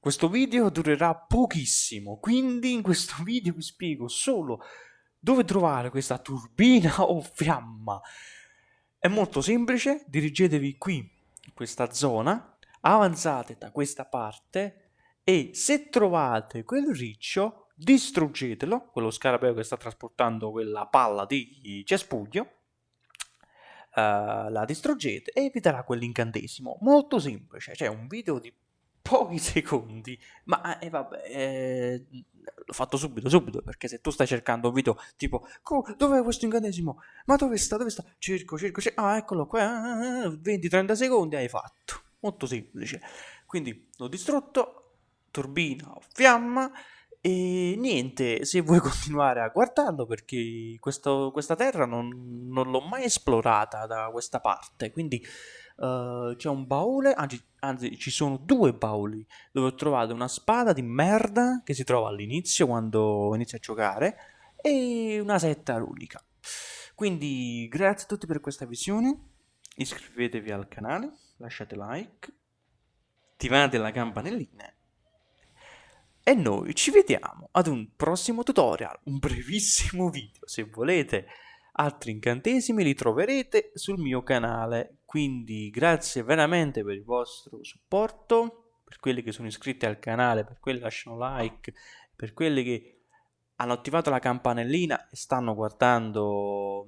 questo video durerà pochissimo, quindi in questo video vi spiego solo dove trovare questa turbina o fiamma. È molto semplice, dirigetevi qui, in questa zona, avanzate da questa parte e se trovate quel riccio, distruggetelo, quello scarabeo che sta trasportando quella palla di cespuglio, uh, la distruggete e vi darà quell'incantesimo. Molto semplice, cioè un video di pochi secondi, ma eh, vabbè, eh, l'ho fatto subito, subito, perché se tu stai cercando un video tipo, dov'è questo incantesimo? Ma dove sta, dove sta? Cerco, cerco, cerco, ah eccolo qua, 20-30 secondi hai fatto, molto semplice. Quindi l'ho distrutto, turbina, fiamma, e niente, se vuoi continuare a guardarlo perché questo, questa terra non, non l'ho mai esplorata da questa parte, quindi uh, c'è un baule, anzi, anzi ci sono due bauli dove ho trovato una spada di merda che si trova all'inizio quando inizio a giocare e una setta runica. Quindi grazie a tutti per questa visione, iscrivetevi al canale, lasciate like, attivate la campanellina e noi ci vediamo ad un prossimo tutorial, un brevissimo video. Se volete altri incantesimi li troverete sul mio canale. Quindi grazie veramente per il vostro supporto, per quelli che sono iscritti al canale, per quelli che lasciano like, per quelli che hanno attivato la campanellina e stanno guardando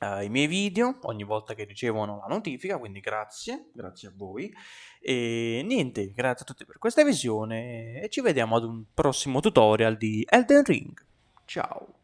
uh, i miei video ogni volta che ricevono la notifica, quindi grazie, grazie a voi. E niente, grazie a tutti per questa visione e ci vediamo ad un prossimo tutorial di Elden Ring. Ciao!